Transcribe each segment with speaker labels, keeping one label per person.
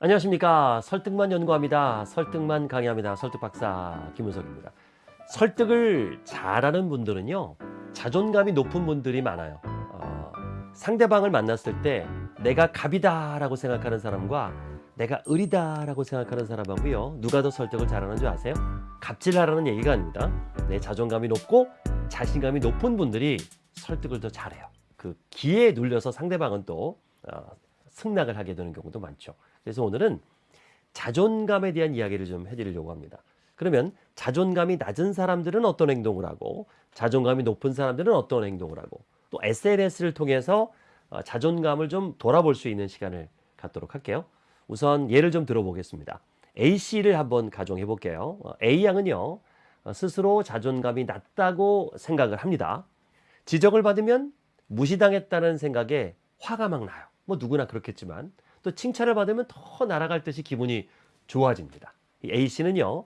Speaker 1: 안녕하십니까. 설득만 연구합니다. 설득만 강의합니다. 설득박사 김은석입니다. 설득을 잘하는 분들은요 자존감이 높은 분들이 많아요. 어, 상대방을 만났을 때 내가 갑이다 라고 생각하는 사람과 내가 을이다 라고 생각하는 사람하고요 누가 더 설득을 잘하는 줄 아세요? 갑질하라는 얘기가 아닙니다. 내 자존감이 높고 자신감이 높은 분들이 설득을 더 잘해요. 그 기에 눌려서 상대방은 또 어, 승낙을 하게 되는 경우도 많죠 그래서 오늘은 자존감에 대한 이야기를 좀 해드리려고 합니다. 그러면 자존감이 낮은 사람들은 어떤 행동을 하고 자존감이 높은 사람들은 어떤 행동을 하고 또 SNS를 통해서 어, 자존감을 좀 돌아볼 수 있는 시간을 갖도록 할게요. 우선 예를 좀 들어보겠습니다. A씨를 한번 가정해 볼게요. 어, A양은요. 어, 스스로 자존감이 낮다고 생각을 합니다. 지적을 받으면 무시당했다는 생각에 화가 막 나요. 뭐 누구나 그렇겠지만 또 칭찬을 받으면 더 날아갈 듯이 기분이 좋아집니다. 이 A씨는요.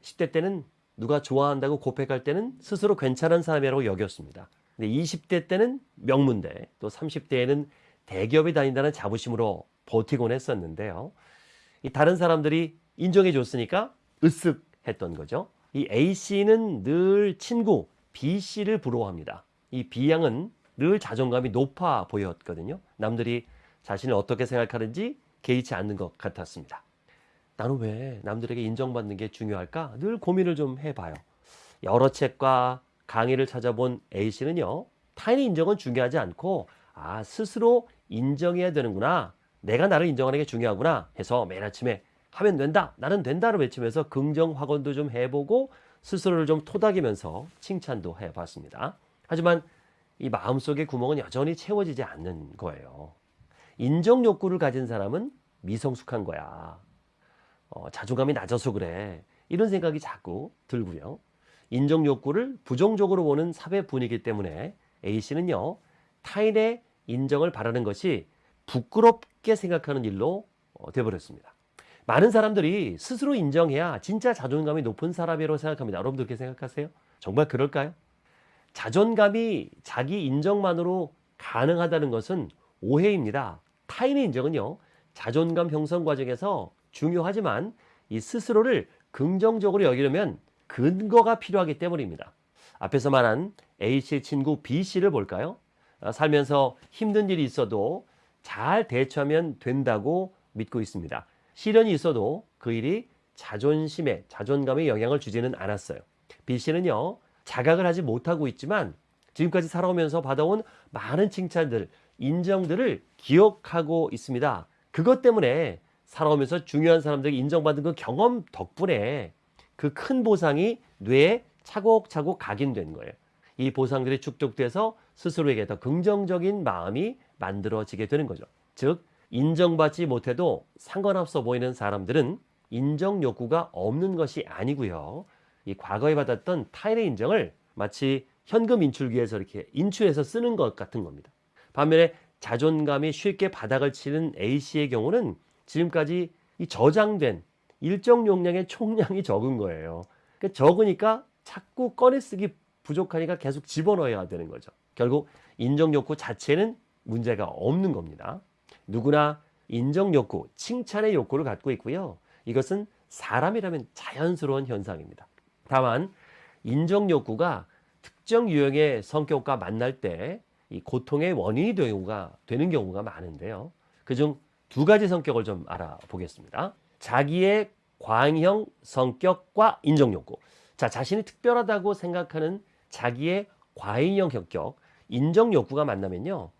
Speaker 1: 10대 때는 누가 좋아한다고 고백할 때는 스스로 괜찮은 사람이라고 여겼습니다. 근데 20대 때는 명문대, 또 30대에는 대기업에 다닌다는 자부심으로 버티곤 했었는데요. 이 다른 사람들이 인정해 줬으니까 으쓱했던 거죠. 이 A씨는 늘 친구 B씨를 부러워합니다. 이 B양은 늘 자존감이 높아 보였거든요. 남들이 자신을 어떻게 생각하는지 개의치 않는 것 같았습니다. 나는 왜 남들에게 인정받는 게 중요할까? 늘 고민을 좀 해봐요. 여러 책과 강의를 찾아본 A씨는요, 타인의 인정은 중요하지 않고, 아, 스스로 인정해야 되는구나. 내가 나를 인정하는 게 중요하구나. 해서 매일 아침에 하면 된다. 나는 된다를 외치면서 긍정 확언도 좀 해보고, 스스로를 좀 토닥이면서 칭찬도 해봤습니다. 하지만 이 마음속의 구멍은 여전히 채워지지 않는 거예요. 인정 욕구를 가진 사람은 미성숙한 거야. 어, 자존감이 낮아서 그래. 이런 생각이 자꾸 들고요. 인정 욕구를 부정적으로 보는 사회 분위기 때문에 A씨는요. 타인의 인정을 바라는 것이 부끄럽게 생각하는 일로 어, 돼버렸습니다. 많은 사람들이 스스로 인정해야 진짜 자존감이 높은 사람이라고 생각합니다. 여러분들 그렇게 생각하세요? 정말 그럴까요? 자존감이 자기 인정만으로 가능하다는 것은 오해입니다. 타인의 인정은요, 자존감 형성 과정에서 중요하지만 이 스스로를 긍정적으로 여기려면 근거가 필요하기 때문입니다. 앞에서 말한 A씨 친구 B씨를 볼까요? 아, 살면서 힘든 일이 있어도 잘 대처하면 된다고 믿고 있습니다. 시련이 있어도 그 일이 자존심에, 자존감에 영향을 주지는 않았어요. B씨는요, 자각을 하지 못하고 있지만 지금까지 살아오면서 받아온 많은 칭찬들, 인정들을 기억하고 있습니다. 그것 때문에 살아오면서 중요한 사람들에게 인정받은 그 경험 덕분에 그 큰 보상이 뇌에 차곡차곡 각인된 거예요. 이 보상들이 축적돼서 스스로에게 더 긍정적인 마음이 만들어지게 되는 거죠. 즉, 인정받지 못해도 상관없어 보이는 사람들은 인정 욕구가 없는 것이 아니고요. 이 과거에 받았던 타인의 인정을 마치 현금 인출기에서 이렇게 인출해서 쓰는 것 같은 겁니다. 반면에 자존감이 쉽게 바닥을 치는 A씨의 경우는 지금까지 이 저장된 일정 용량의 총량이 적은 거예요. 그러니까 적으니까 자꾸 꺼내 쓰기 부족하니까 계속 집어넣어야 되는 거죠. 결국 인정 욕구 자체는 문제가 없는 겁니다. 누구나 인정 욕구, 칭찬의 욕구를 갖고 있고요. 이것은 사람이라면 자연스러운 현상입니다. 다만 인정 욕구가 특정 유형의 성격과 만날 때 이 고통의 원인이 되는 경우가, 되는 경우가 많은데요. 그중 두 가지 성격을 좀 알아보겠습니다. 자기의 과잉형 성격과 인정 욕구. 자, 자신이 특별하다고 생각하는 자기의 과잉형 성격, 인정 욕구가 만나면요.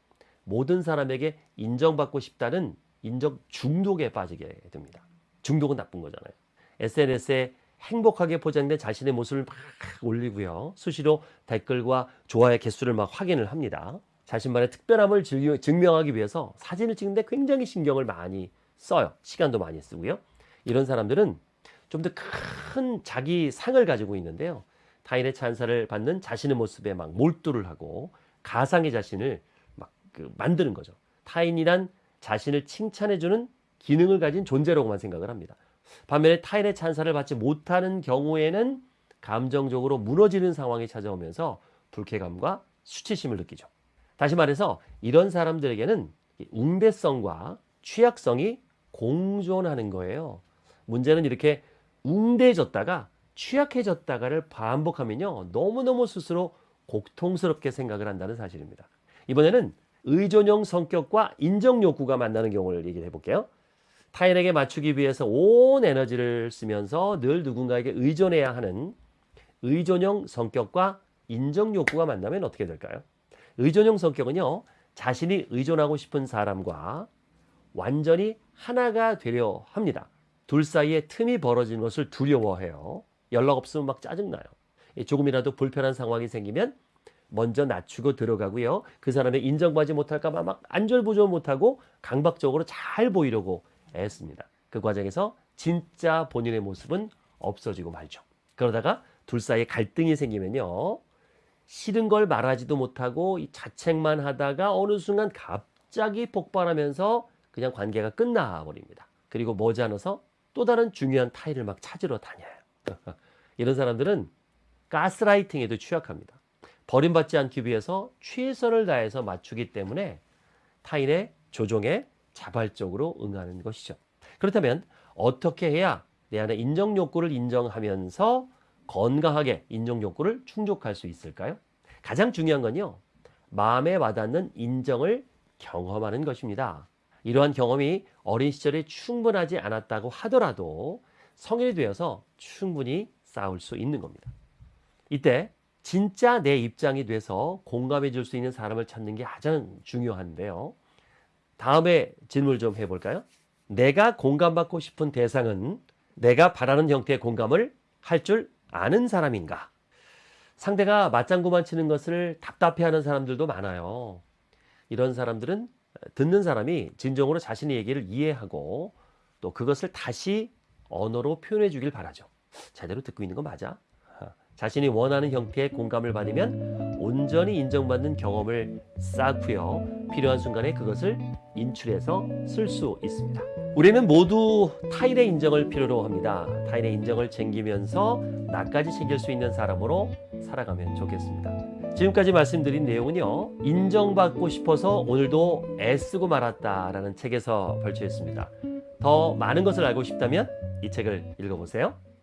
Speaker 1: 모든 사람에게 인정받고 싶다는 인정 중독에 빠지게 됩니다. 중독은 나쁜 거잖아요. SNS에 행복하게 포장된 자신의 모습을 막 올리고요. 수시로 댓글과 좋아요 개수를 막 확인을 합니다. 자신만의 특별함을 증명하기 위해서 사진을 찍는데 굉장히 신경을 많이 써요. 시간도 많이 쓰고요. 이런 사람들은 좀 더 큰 자기 상을 가지고 있는데요. 타인의 찬사를 받는 자신의 모습에 막 몰두를 하고 가상의 자신을 막 그 만드는 거죠. 타인이란 자신을 칭찬해주는 기능을 가진 존재라고만 생각을 합니다. 반면에 타인의 찬사를 받지 못하는 경우에는 감정적으로 무너지는 상황이 찾아오면서 불쾌감과 수치심을 느끼죠. 다시 말해서 이런 사람들에게는 웅대성과 취약성이 공존하는 거예요. 문제는 이렇게 웅대해졌다가 취약해졌다가를 반복하면요. 너무너무 스스로 고통스럽게 생각을 한다는 사실입니다. 이번에는 의존형 성격과 인정 욕구가 만나는 경우를 얘기해 볼게요. 타인에게 맞추기 위해서 온 에너지를 쓰면서 늘 누군가에게 의존해야 하는 의존형 성격과 인정 욕구가 만나면 어떻게 될까요? 의존형 성격은요, 자신이 의존하고 싶은 사람과 완전히 하나가 되려 합니다. 둘 사이에 틈이 벌어지는 것을 두려워해요. 연락 없으면 막 짜증나요. 조금이라도 불편한 상황이 생기면 먼저 낮추고 들어가고요. 그 사람의 인정받지 못할까 봐 막 안절부절 못하고 강박적으로 잘 보이려고 애씁니다. 그 과정에서 진짜 본인의 모습은 없어지고 말죠. 그러다가 둘 사이에 갈등이 생기면요. 싫은 걸 말하지도 못하고 이 자책만 하다가 어느 순간 갑자기 폭발하면서 그냥 관계가 끝나버립니다. 그리고 머지않아서 또 다른 중요한 타인을 막 찾으러 다녀요. 이런 사람들은 가스라이팅에도 취약합니다. 버림받지 않기 위해서 최선을 다해서 맞추기 때문에 타인의 조종에 자발적으로 응하는 것이죠. 그렇다면 어떻게 해야 내 안에 인정 욕구를 인정하면서 건강하게 인정 욕구를 충족할 수 있을까요? 가장 중요한 건요. 마음에 와닿는 인정을 경험하는 것입니다. 이러한 경험이 어린 시절에 충분하지 않았다고 하더라도 성인이 되어서 충분히 쌓을 수 있는 겁니다. 이때 진짜 내 입장이 돼서 공감해 줄 수 있는 사람을 찾는 게 가장 중요한데요. 다음에 질문을 좀 해볼까요? 내가 공감받고 싶은 대상은 내가 바라는 형태의 공감을 할 줄 아는 사람인가? 상대가 맞장구만 치는 것을 답답해하는 사람들도 많아요. 이런 사람들은 듣는 사람이 진정으로 자신의 얘기를 이해하고 또 그것을 다시 언어로 표현해 주길 바라죠. 제대로 듣고 있는 거 맞아? 자신이 원하는 형태의 공감을 받으면 온전히 인정받는 경험을 쌓고요. 필요한 순간에 그것을 인출해서 쓸 수 있습니다. 우리는 모두 타인의 인정을 필요로 합니다. 타인의 인정을 챙기면서 나까지 챙길 수 있는 사람으로 살아가면 좋겠습니다. 지금까지 말씀드린 내용은요. 인정받고 싶어서 오늘도 애쓰고 말았다라는 책에서 발췌했습니다. 더 많은 것을 알고 싶다면 이 책을 읽어보세요.